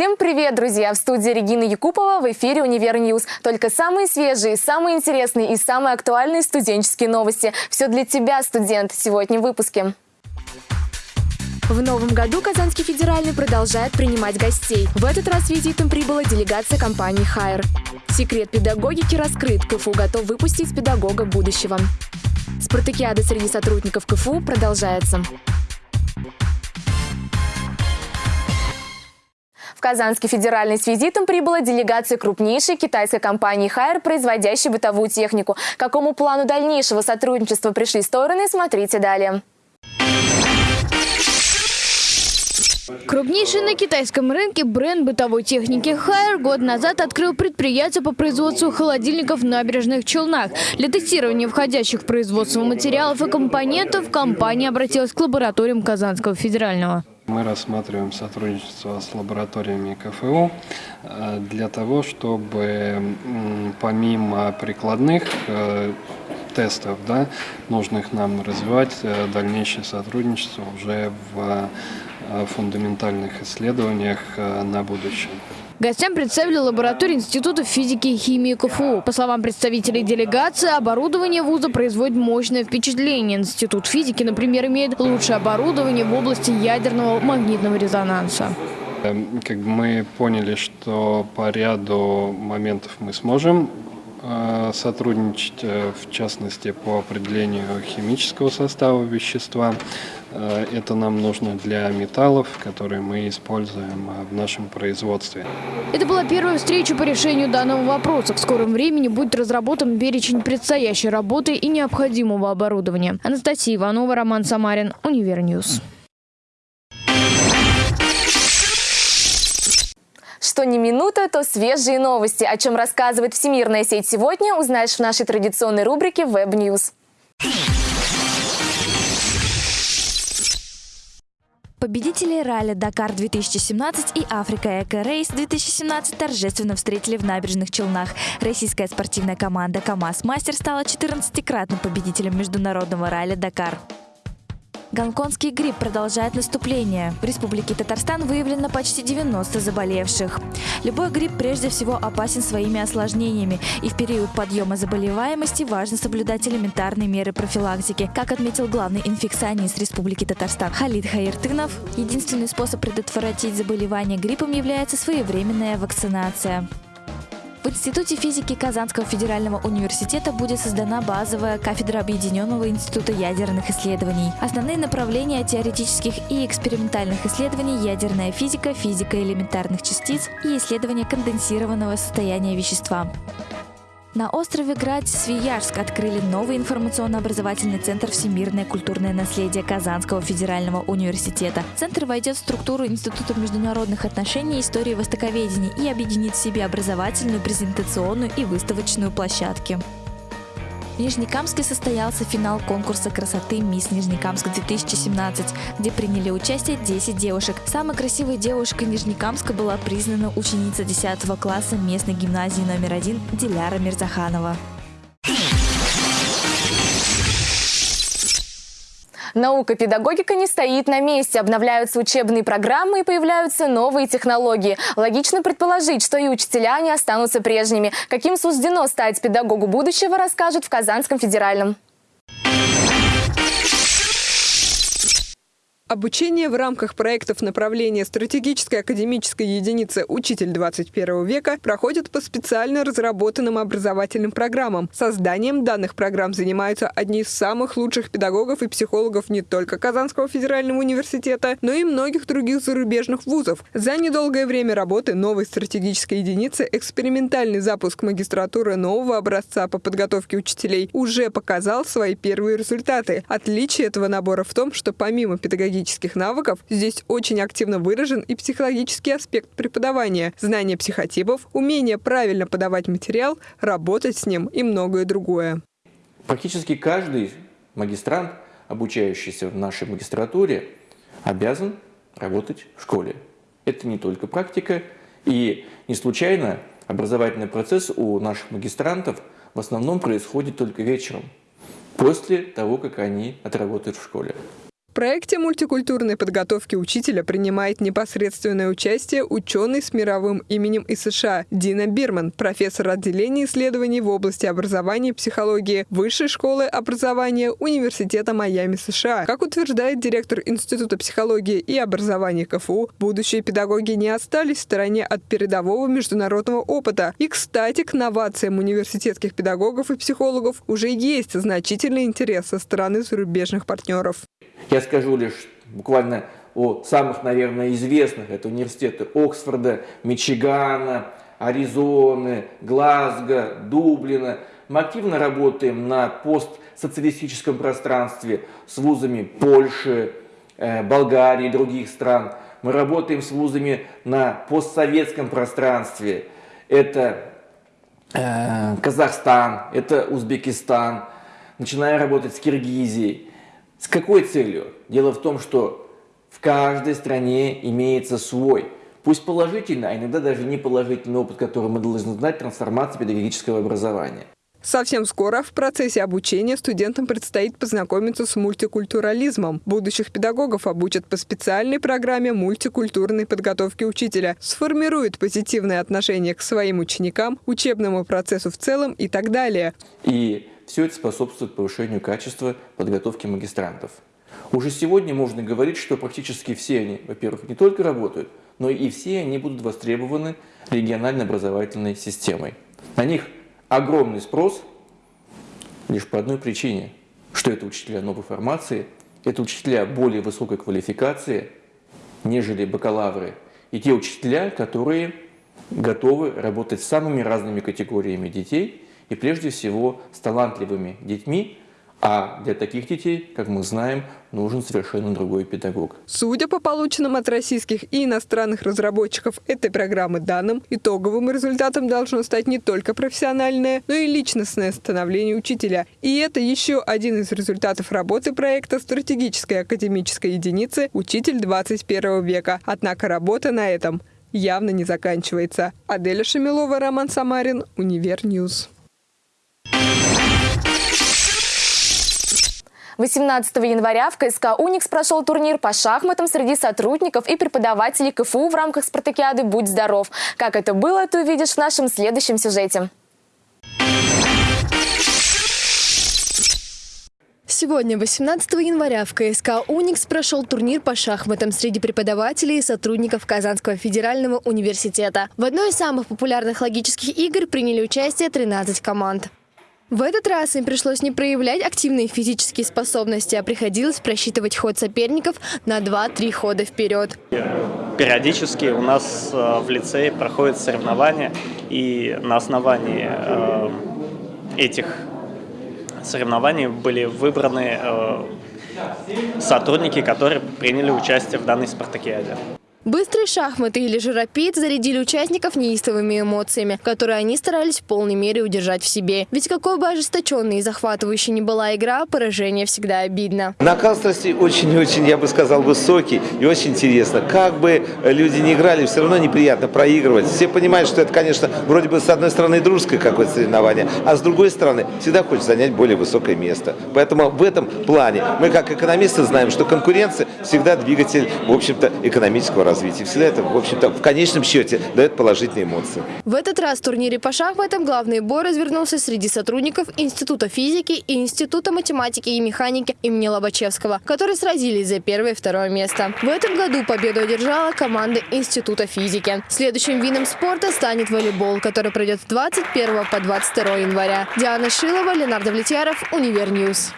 Всем привет, друзья! В студии Регина Якупова в эфире «UniverNews». Только самые свежие, самые интересные и самые актуальные студенческие новости. Все для тебя, студент, сегодня в выпуске. В новом году Казанский федеральный продолжает принимать гостей. В этот раз визитом прибыла делегация компании «Haier». Секрет педагогики раскрыт. КФУ готов выпустить педагога будущего. Спартакиада среди сотрудников КФУ продолжается. В Казанский федеральный с визитом прибыла делегация крупнейшей китайской компании «Хайер», производящей бытовую технику. К какому плану дальнейшего сотрудничества пришли стороны, смотрите далее. Крупнейший на китайском рынке бренд бытовой техники Хайер год назад открыл предприятие по производству холодильников в набережных Челнах. Для тестирования входящих в производство материалов и компонентов компания обратилась к лабораториям Казанского федерального. Мы рассматриваем сотрудничество с лабораториями КФУ э, для того, чтобы помимо прикладных э, тестов, да, нужных нам развивать э, дальнейшее сотрудничество уже в фундаментальных исследованиях на будущее. Гостям представили лабораторию Института физики и химии КФУ. По словам представителей делегации, оборудование вуза производит мощное впечатление. Институт физики, например, имеет лучшее оборудование в области ядерного магнитного резонанса. Эм, как мы поняли, что по ряду моментов мы сможем сотрудничать, э, в частности, по определению химического состава вещества. Э, это нам нужно для металлов, которые мы используем э, в нашем производстве. Это была первая встреча по решению данного вопроса. В скором времени будет разработан перечень предстоящей работы и необходимого оборудования. Анастасия Иванова, Роман Самарин, UniverNews. Что не минута, то свежие новости. О чем рассказывает Всемирная сеть сегодня, узнаешь в нашей традиционной рубрике Web News. Победители ралли «Дакар-2017» и «Африка Эко Рейс 2017» торжественно встретили в набережных Челнах. Российская спортивная команда «КамАЗ Мастер» стала 14-кратным победителем международного ралли «Дакар». Гонконгский грипп продолжает наступление. В Республике Татарстан выявлено почти 90 заболевших. Любой грипп прежде всего опасен своими осложнениями, и в период подъема заболеваемости важно соблюдать элементарные меры профилактики. Как отметил главный инфекционист Республики Татарстан Халид Хаиртынов, единственный способ предотвратить заболевание гриппом является своевременная вакцинация. В Институте физики Казанского федерального университета будет создана базовая кафедра Объединенного института ядерных исследований. Основные направления теоретических и экспериментальных исследований – ядерная физика, физика элементарных частиц и исследование конденсированного состояния вещества. На острове Градь-Свияжск открыли новый информационно-образовательный центр «Всемирное культурное наследие Казанского федерального университета». Центр войдет в структуру Института международных отношений и истории востоковедения и объединит в себе образовательную, презентационную и выставочную площадки. В Нижнекамске состоялся финал конкурса красоты «Мисс Нижнекамск-2017», где приняли участие 10 девушек. Самой красивой девушкой Нижнекамска была признана ученица 10 класса местной гимназии номер один Диляра Мирзаханова. Наука педагогика не стоит на месте. Обновляются учебные программы и появляются новые технологии. Логично предположить, что и учителя не останутся прежними. Каким суждено стать педагогу будущего, расскажут в Казанском федеральном. Обучение в рамках проектов направления стратегической академической единицы «Учитель 21 века» проходит по специально разработанным образовательным программам. Созданием данных программ занимаются одни из самых лучших педагогов и психологов не только Казанского федерального университета, но и многих других зарубежных вузов. За недолгое время работы новой стратегической единицы экспериментальный запуск магистратуры нового образца по подготовке учителей уже показал свои первые результаты. Отличие этого набора в том, что помимо педагогических психологических навыков, здесь очень активно выражен и психологический аспект преподавания, знание психотипов, умение правильно подавать материал, работать с ним и многое другое. Практически каждый магистрант, обучающийся в нашей магистратуре, обязан работать в школе. Это не только практика, и не случайно образовательный процесс у наших магистрантов в основном происходит только вечером, после того, как они отработают в школе. В проекте мультикультурной подготовки учителя принимает непосредственное участие ученый с мировым именем из США Дина Бирман, профессор отделения исследований в области образования и психологии Высшей школы образования Университета Майами США. Как утверждает директор Института психологии и образования КФУ, будущие педагоги не остались в стороне от передового международного опыта. И, кстати, к новациям университетских педагогов и психологов уже есть значительный интерес со стороны зарубежных партнеров. Я скажу лишь буквально о самых, наверное, известных. Это университеты Оксфорда, Мичигана, Аризоны, Глазго, Дублина. Мы активно работаем на постсоциалистическом пространстве с вузами Польши, э, Болгарии и других стран. Мы работаем с вузами на постсоветском пространстве. Это э, Казахстан, это Узбекистан. Начинаем работать с Киргизией. С какой целью? Дело в том, что в каждой стране имеется свой, пусть положительный, а иногда даже неположительный опыт, который мы должны знать, трансформации педагогического образования. Совсем скоро в процессе обучения студентам предстоит познакомиться с мультикультурализмом. Будущих педагогов обучат по специальной программе мультикультурной подготовки учителя, сформируют позитивное отношение к своим ученикам, учебному процессу в целом и так далее. И все это способствует повышению качества подготовки магистрантов. Уже сегодня можно говорить, что практически все они, во-первых, не только работают, но и все они будут востребованы региональной образовательной системой. На них огромный спрос лишь по одной причине, что это учителя новой формации, это учителя более высокой квалификации, нежели бакалавры, и те учителя, которые готовы работать с самыми разными категориями детей – и прежде всего с талантливыми детьми, а для таких детей, как мы знаем, нужен совершенно другой педагог. Судя по полученным от российских и иностранных разработчиков этой программы данным, итоговым результатом должно стать не только профессиональное, но и личностное становление учителя. И это еще один из результатов работы проекта стратегической академической единицы «Учитель 21 века». Однако работа на этом явно не заканчивается. Аделя Шамилова, Роман Самарин, UniverNews. 18 января в КСК «Уникс» прошел турнир по шахматам среди сотрудников и преподавателей КФУ в рамках спартакиады «Будь здоров». Как это было, ты увидишь в нашем следующем сюжете. Сегодня, 18 января, в КСК «Уникс» прошел турнир по шахматам среди преподавателей и сотрудников Казанского федерального университета. В одной из самых популярных логических игр приняли участие 13 команд. В этот раз им пришлось не проявлять активные физические способности, а приходилось просчитывать ход соперников на 2-3 хода вперед. Периодически у нас э, в лицее проходят соревнования, и на основании э, этих соревнований были выбраны э, сотрудники, которые приняли участие в данной спартакиаде. Быстрые шахматы или же рапид зарядили участников неистовыми эмоциями, которые они старались в полной мере удержать в себе. Ведь какой бы ожесточенной и захватывающей ни была игра, поражение всегда обидно. Накал страсти очень-очень, я бы сказал, высокий и очень интересно. Как бы люди не играли, все равно неприятно проигрывать. Все понимают, что это, конечно, вроде бы с одной стороны дружеское какое-то соревнование, а с другой стороны всегда хочется занять более высокое место. Поэтому в этом плане мы как экономисты знаем, что конкуренция всегда двигатель, в общем-то, экономического развития. Всегда это, в общем-то, в конечном счете дает положительные эмоции. В этот раз в турнире по шахматам главный бой развернулся среди сотрудников Института физики и Института математики и механики имени Лобачевского, которые сразились за первое и второе место. В этом году победу одержала команда Института физики. Следующим видом спорта станет волейбол, который пройдет с 21 по 22 января. Диана Шилова, Ленар Давлетьяров, Универ News.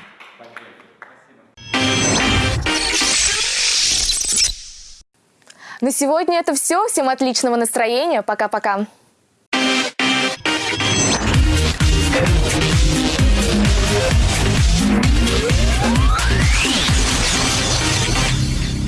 На сегодня это все. Всем отличного настроения. Пока-пока.